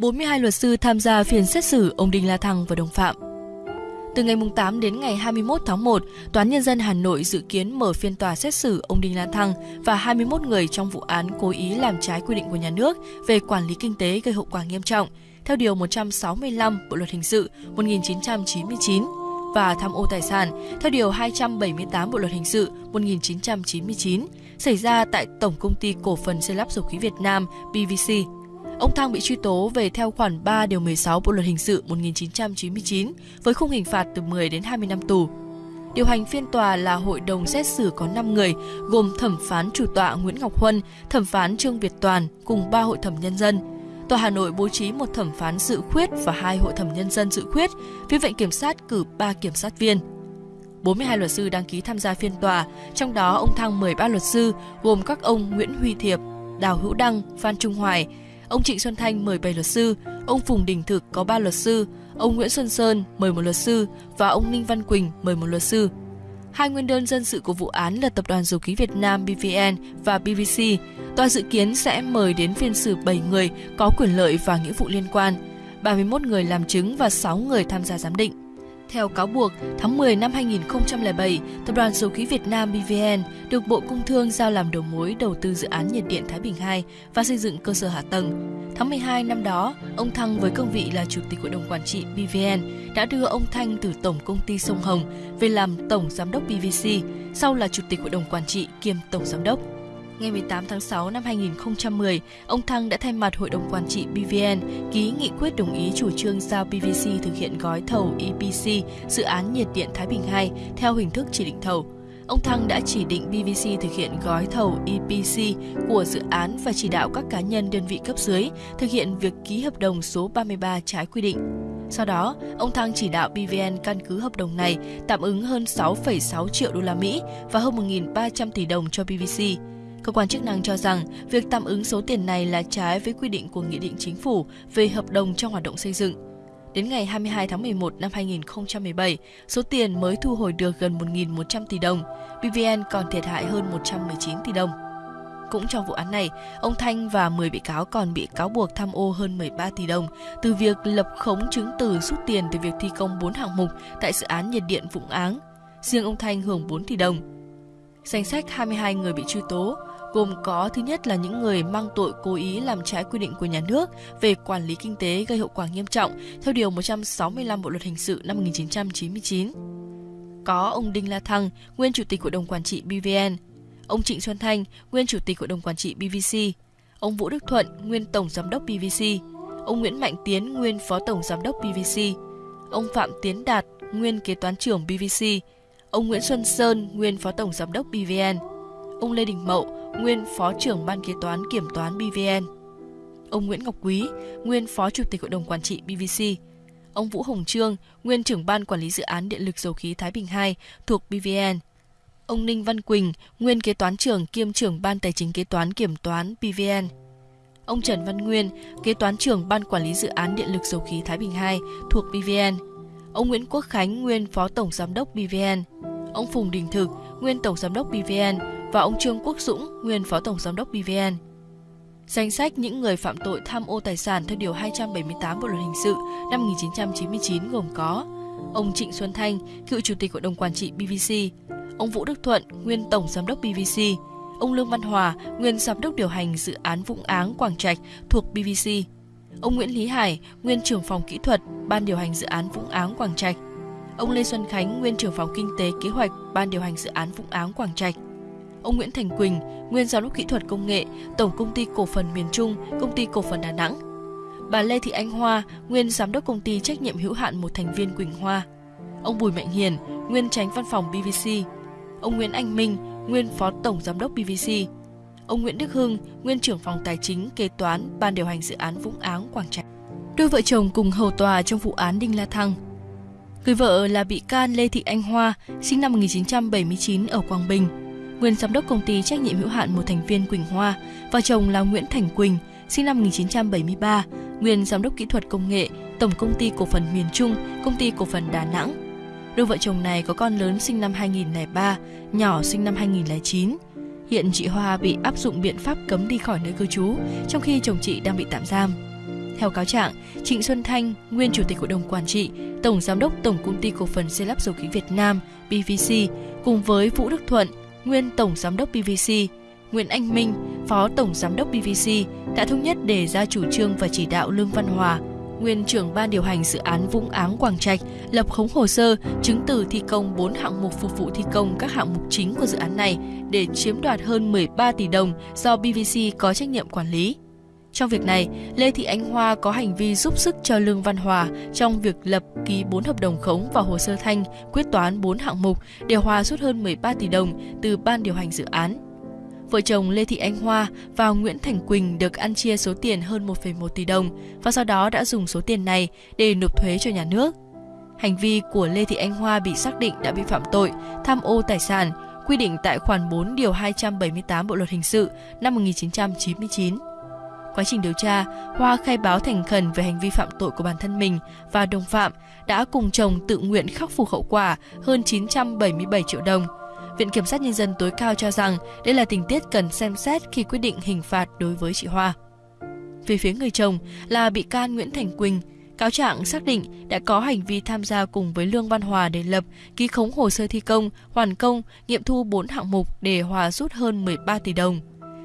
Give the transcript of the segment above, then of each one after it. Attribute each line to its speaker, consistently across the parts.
Speaker 1: 42 luật sư tham gia phiên xét xử ông Đinh La Thăng và đồng phạm. Từ ngày 8 đến ngày 21 tháng 1, Toán Nhân dân Hà Nội dự kiến mở phiên tòa xét xử ông Đinh La Thăng và 21 người trong vụ án cố ý làm trái quy định của nhà nước về quản lý kinh tế gây hậu quả nghiêm trọng, theo Điều 165 Bộ Luật Hình sự 1999 và tham ô tài sản theo Điều 278 Bộ Luật Hình sự 1999 xảy ra tại Tổng Công ty Cổ phần Xây lắp Dầu khí Việt Nam PVC. Ông Thăng bị truy tố về theo khoản 3 điều 16 Bộ luật hình sự 1999 với khung hình phạt từ 10 đến 20 năm tù. Điều hành phiên tòa là hội đồng xét xử có 5 người, gồm thẩm phán chủ tọa Nguyễn Ngọc Huân, thẩm phán Trương Việt Toàn cùng 3 hội thẩm nhân dân. Tòa Hà Nội bố trí một thẩm phán dự khuyết và hai hội thẩm nhân dân dự khuyết, phía viện kiểm sát cử 3 kiểm sát viên. 42 luật sư đăng ký tham gia phiên tòa, trong đó ông Thăng 13 luật sư gồm các ông Nguyễn Huy Thiệp, Đào Hữu Đăng, Phan Trung Hoài, ông Trịnh Xuân Thanh mời 7 luật sư, ông Phùng Đình Thực có 3 luật sư, ông Nguyễn Xuân Sơn mời một luật sư và ông Ninh Văn Quỳnh mời một luật sư. Hai nguyên đơn dân sự của vụ án là Tập đoàn Dầu khí Việt Nam BVN và BVC. Tòa dự kiến sẽ mời đến phiên xử 7 người có quyền lợi và nghĩa vụ liên quan, 31 người làm chứng và 6 người tham gia giám định. Theo cáo buộc, tháng 10 năm 2007, Tập đoàn Dầu khí Việt Nam BVN được Bộ Công Thương giao làm đầu mối đầu tư dự án nhiệt điện Thái Bình 2 và xây dựng cơ sở hạ tầng. Tháng 12 năm đó, ông Thăng với cương vị là Chủ tịch Hội đồng Quản trị BVN đã đưa ông Thanh từ Tổng Công ty Sông Hồng về làm Tổng Giám đốc BVC, sau là Chủ tịch Hội đồng Quản trị kiêm Tổng Giám đốc. Ngày 18 tháng 6 năm 2010, ông Thăng đã thay mặt Hội đồng Quản trị BVN ký nghị quyết đồng ý chủ trương giao PVC thực hiện gói thầu EPC dự án nhiệt điện Thái Bình 2 theo hình thức chỉ định thầu. Ông Thăng đã chỉ định BVC thực hiện gói thầu EPC của dự án và chỉ đạo các cá nhân đơn vị cấp dưới thực hiện việc ký hợp đồng số 33 trái quy định. Sau đó, ông Thăng chỉ đạo BVN căn cứ hợp đồng này tạm ứng hơn 6,6 triệu đô la Mỹ và hơn 1.300 tỷ đồng cho PVC. Cơ quan chức năng cho rằng việc tạm ứng số tiền này là trái với quy định của Nghị định Chính phủ về hợp đồng trong hoạt động xây dựng. Đến ngày 22 tháng 11 năm 2017, số tiền mới thu hồi được gần 1.100 tỷ đồng, BVN còn thiệt hại hơn 119 tỷ đồng. Cũng trong vụ án này, ông Thanh và 10 bị cáo còn bị cáo buộc tham ô hơn 13 tỷ đồng từ việc lập khống chứng từ rút tiền từ việc thi công 4 hạng mục tại dự án nhiệt điện Vũng Áng. Riêng ông Thanh hưởng 4 tỷ đồng. Danh sách 22 người bị truy tố gồm có thứ nhất là những người mang tội cố ý làm trái quy định của nhà nước về quản lý kinh tế gây hậu quả nghiêm trọng theo Điều 165 Bộ Luật Hình sự năm 1999. Có ông Đinh La Thăng, nguyên Chủ tịch Hội đồng Quản trị BVN, ông Trịnh Xuân Thanh, nguyên Chủ tịch Hội đồng Quản trị BVC, ông Vũ Đức Thuận, nguyên Tổng Giám đốc BVC, ông Nguyễn Mạnh Tiến, nguyên Phó Tổng Giám đốc BVC, ông Phạm Tiến Đạt, nguyên Kế toán trưởng BVC, ông Nguyễn Xuân Sơn, nguyên Phó Tổng Giám đốc BVN, ông Lê Đình Mậu, nguyên Phó trưởng Ban Kế toán Kiểm toán BVN, ông Nguyễn Ngọc Quý, nguyên Phó Chủ tịch Hội đồng Quản trị BVC, ông Vũ Hồng Trương, nguyên trưởng Ban Quản lý Dự án Điện lực Dầu khí Thái Bình 2 thuộc BVN, ông Ninh Văn Quỳnh, nguyên Kế toán trưởng kiêm trưởng Ban Tài chính Kế toán Kiểm toán BVN, ông Trần Văn Nguyên, Kế toán trưởng Ban Quản lý Dự án Điện lực Dầu khí Thái Bình 2 thuộc BVN, ông Nguyễn Quốc Khánh, nguyên Phó Tổng Giám đốc BVN, ông Phùng Đình Thực, nguyên Tổng Giám đốc BVN và ông Trương Quốc Dũng, nguyên Phó Tổng Giám đốc BVN. Danh sách những người phạm tội tham ô tài sản theo Điều 278 Bộ Luật Hình sự năm 1999 gồm có ông Trịnh Xuân Thanh, cựu Chủ tịch Hội đồng Quản trị BVC, ông Vũ Đức Thuận, nguyên Tổng Giám đốc BVC, ông Lương Văn Hòa, nguyên Giám đốc điều hành dự án Vũng Áng Quảng Trạch thuộc BVC, ông Nguyễn Lý Hải, nguyên trưởng phòng kỹ thuật Ban điều hành dự án Vũng Áng Quảng Trạch, ông Lê Xuân Khánh, nguyên trưởng phòng kinh tế kế hoạch Ban điều hành dự án Vũng Áng Quảng Trạch, ông Nguyễn Thành Quỳnh, nguyên giám đốc kỹ thuật công nghệ, Tổng công ty cổ phần miền Trung, công ty cổ phần Đà Nẵng. Bà Lê Thị Anh Hoa, nguyên giám đốc công ty trách nhiệm hữu hạn một thành viên Quỳnh Hoa. Ông Bùi Mạnh Hiền, nguyên tránh văn phòng BVC. Ông Nguyễn Anh Minh, nguyên phó tổng giám đốc BVC. Ông Nguyễn Đức Hưng, nguyên trưởng phòng tài chính, kế toán, ban điều hành dự án Vũng Áng, Quảng Trạch. Đôi vợ chồng cùng hầu tòa trong vụ án Đinh La Thăng. Người vợ là bị can Lê Thị Anh Hoa, sinh năm 1979 ở Quảng Bình, nguyên giám đốc công ty trách nhiệm hữu hạn một thành viên Quỳnh Hoa và chồng là Nguyễn Thành Quỳnh, sinh năm 1973, nguyên giám đốc kỹ thuật công nghệ, Tổng công ty cổ phần miền Trung, công ty cổ phần Đà Nẵng. Đôi vợ chồng này có con lớn sinh năm 2003, nhỏ sinh năm 2009. Hiện chị Hoa bị áp dụng biện pháp cấm đi khỏi nơi cư trú, trong khi chồng chị đang bị tạm giam. Theo cáo trạng, Trịnh Xuân Thanh, nguyên chủ tịch hội đồng quản trị, tổng giám đốc Tổng công ty cổ phần xây lắp dầu khí Việt Nam (PVC) cùng với Vũ Đức Thuận, nguyên tổng giám đốc PVC, Nguyễn Anh Minh, phó tổng giám đốc PVC đã thống nhất đề ra chủ trương và chỉ đạo Lương Văn Hòa, nguyên trưởng ban điều hành dự án Vũng Áng Quảng Trạch lập khống hồ sơ chứng từ thi công 4 hạng mục phục vụ thi công các hạng mục chính của dự án này để chiếm đoạt hơn 13 tỷ đồng do BVC có trách nhiệm quản lý. Trong việc này, Lê Thị Ánh Hoa có hành vi giúp sức cho Lương Văn Hòa trong việc lập ký 4 hợp đồng khống và hồ sơ thanh quyết toán 4 hạng mục để Hòa rút hơn 13 tỷ đồng từ ban điều hành dự án. Vợ chồng Lê Thị Anh Hoa và Nguyễn Thành Quỳnh được ăn chia số tiền hơn 1,1 tỷ đồng và sau đó đã dùng số tiền này để nộp thuế cho nhà nước. Hành vi của Lê Thị Anh Hoa bị xác định đã vi phạm tội tham ô tài sản quy định tại khoản 4 điều 278 Bộ luật hình sự năm 1999. Quá trình điều tra, Hoa khai báo thành khẩn về hành vi phạm tội của bản thân mình và đồng phạm đã cùng chồng tự nguyện khắc phục hậu quả hơn 977 triệu đồng. Viện Kiểm sát Nhân dân tối cao cho rằng đây là tình tiết cần xem xét khi quyết định hình phạt đối với chị Hoa. Về phía người chồng là bị can Nguyễn Thành Quỳnh, cáo trạng xác định đã có hành vi tham gia cùng với Lương Văn Hòa để lập, ký khống hồ sơ thi công, hoàn công, nghiệm thu 4 hạng mục để Hòa rút hơn 13 tỷ đồng.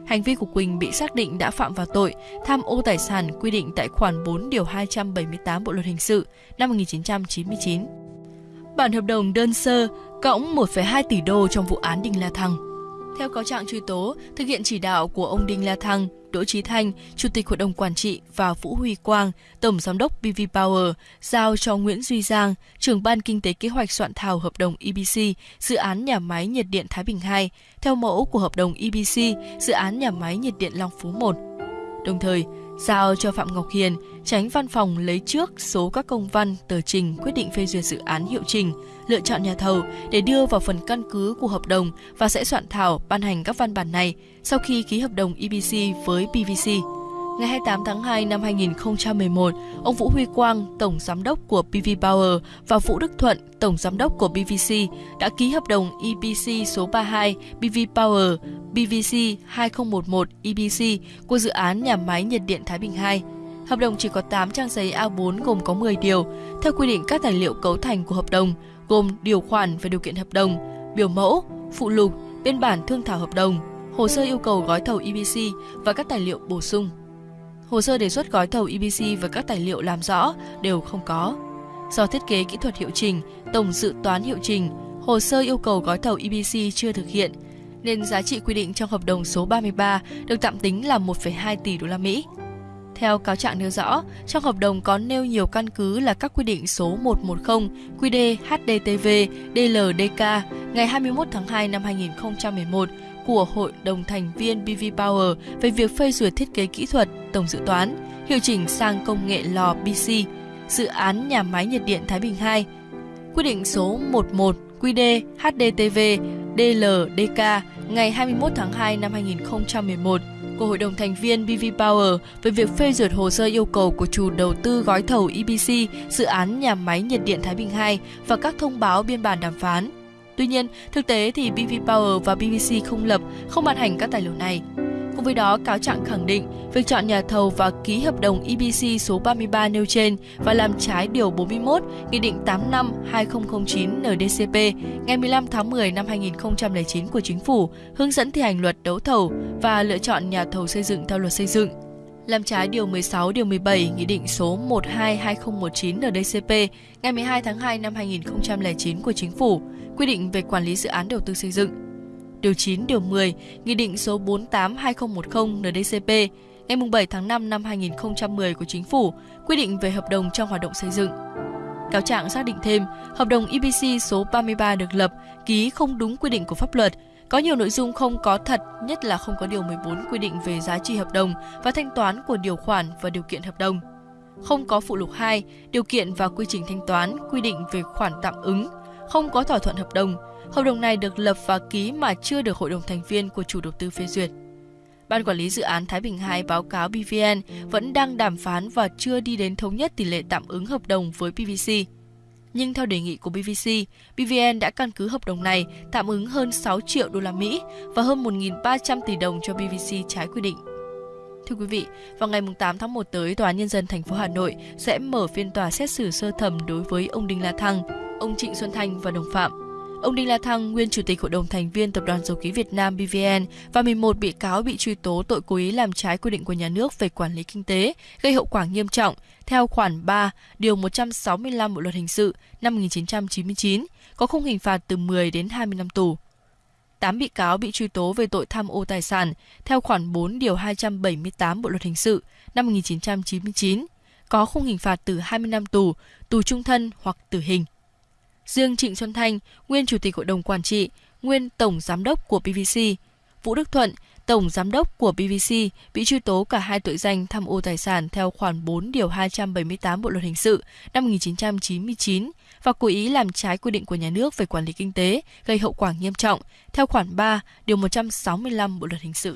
Speaker 1: Hành vi của Quỳnh bị xác định đã phạm vào tội tham ô tài sản quy định tại khoản 4 điều 278 Bộ luật hình sự năm 1999. Bản hợp đồng đơn sơ cộng 1,2 tỷ đô trong vụ án Đinh La Thăng. Theo cáo trạng truy tố, thực hiện chỉ đạo của ông Đinh La Thăng, Đỗ trí Thanh, Chủ tịch Hội đồng Quản trị và Vũ Huy Quang, Tổng Giám đốc BV Power, giao cho Nguyễn Duy Giang, trưởng ban kinh tế kế hoạch soạn thảo hợp đồng EBC, dự án nhà máy nhiệt điện Thái Bình 2, theo mẫu của hợp đồng EBC, dự án nhà máy nhiệt điện Long Phú 1. Đồng thời, giao cho Phạm Ngọc Hiền, tránh văn phòng lấy trước số các công văn, tờ trình quyết định phê duyệt dự án hiệu trình, lựa chọn nhà thầu để đưa vào phần căn cứ của hợp đồng và sẽ soạn thảo ban hành các văn bản này sau khi ký hợp đồng EPC với PVC. Ngày 28 tháng 2 năm 2011, ông Vũ Huy Quang, Tổng Giám đốc của PV Power và Vũ Đức Thuận, Tổng Giám đốc của PVC đã ký hợp đồng EPC số 32 PV Power PVC 2011 EPC của dự án nhà máy nhiệt điện Thái Bình 2. Hợp đồng chỉ có 8 trang giấy A4 gồm có 10 điều. Theo quy định các tài liệu cấu thành của hợp đồng, gồm điều khoản và điều kiện hợp đồng, biểu mẫu, phụ lục, biên bản thương thảo hợp đồng, hồ sơ yêu cầu gói thầu EPC và các tài liệu bổ sung. Hồ sơ đề xuất gói thầu EPC và các tài liệu làm rõ đều không có. Do thiết kế kỹ thuật hiệu trình, tổng dự toán hiệu trình, hồ sơ yêu cầu gói thầu EPC chưa thực hiện, nên giá trị quy định trong hợp đồng số 33 được tạm tính là 1,2 tỷ đô la Mỹ. Theo cáo trạng nêu rõ, trong hợp đồng có nêu nhiều căn cứ là các quy định số 110 QD HDTV DLDK ngày 21 tháng 2 năm 2011 của Hội đồng thành viên BV Power về việc phê duyệt thiết kế kỹ thuật, tổng dự toán, hiệu chỉnh sang công nghệ lò BC, dự án nhà máy nhiệt điện Thái Bình 2. Quy định số 11 QD HDTV DLDK ngày 21 tháng 2 năm 2011 của Hội đồng thành viên BV Power về việc phê duyệt hồ sơ yêu cầu của chủ đầu tư gói thầu EPC dự án nhà máy nhiệt điện Thái Bình 2 và các thông báo biên bản đàm phán. Tuy nhiên, thực tế thì BV Power và PVC không lập, không ban hành các tài liệu này. Với đó, cáo trạng khẳng định việc chọn nhà thầu và ký hợp đồng EPC số 33 nêu trên và làm trái Điều 41 Nghị định 85-2009 NDCP ngày 15 tháng 10 năm 2009 của Chính phủ hướng dẫn thi hành luật đấu thầu và lựa chọn nhà thầu xây dựng theo luật xây dựng làm trái Điều 16, Điều 17, Nghị định số 12-2019 NDCP ngày 12 tháng 2 năm 2009 của Chính phủ, quy định về quản lý dự án đầu tư xây dựng. Điều 9, Điều 10, Nghị định số 48-2010 NDCP ngày 7 tháng 5 năm 2010 của Chính phủ, quy định về hợp đồng trong hoạt động xây dựng. Cáo trạng xác định thêm, hợp đồng EPC số 33 được lập, ký không đúng quy định của pháp luật, có nhiều nội dung không có thật, nhất là không có điều 14 quy định về giá trị hợp đồng và thanh toán của điều khoản và điều kiện hợp đồng. Không có phụ lục 2, điều kiện và quy trình thanh toán quy định về khoản tạm ứng, không có thỏa thuận hợp đồng. Hợp đồng này được lập và ký mà chưa được hội đồng thành viên của chủ đầu tư phê duyệt. Ban quản lý dự án Thái Bình 2 báo cáo BVN vẫn đang đàm phán và chưa đi đến thống nhất tỷ lệ tạm ứng hợp đồng với PVC. Nhưng theo đề nghị của BVC, BVN đã căn cứ hợp đồng này tạm ứng hơn 6 triệu đô la Mỹ và hơn 1.300 tỷ đồng cho BVC trái quy định. Thưa quý vị, vào ngày 8 tháng 1 tới, Tòa án Nhân dân thành phố Hà Nội sẽ mở phiên tòa xét xử sơ thẩm đối với ông Đinh La Thăng, ông Trịnh Xuân Thanh và đồng phạm. Ông Đinh La Thăng, nguyên chủ tịch Hội đồng thành viên Tập đoàn Dầu khí Việt Nam BVN và 11 bị cáo bị truy tố tội cố ý làm trái quy định của nhà nước về quản lý kinh tế, gây hậu quả nghiêm trọng theo khoản 3, điều 165 Bộ luật hình sự năm 1999, có khung hình phạt từ 10 đến 20 năm tù. 8 bị cáo bị truy tố về tội tham ô tài sản theo khoản 4 điều 278 Bộ luật hình sự năm 1999, có khung hình phạt từ 20 năm tù, tù trung thân hoặc tử hình. Riêng Trịnh Xuân Thanh, nguyên chủ tịch hội đồng quản trị, nguyên tổng giám đốc của PVC, Vũ Đức Thuận, tổng giám đốc của PVC bị truy tố cả hai tội danh tham ô tài sản theo khoản 4 điều 278 Bộ luật hình sự năm 1999 và cố ý làm trái quy định của nhà nước về quản lý kinh tế, gây hậu quả nghiêm trọng, theo khoản 3 điều 165 Bộ luật hình sự.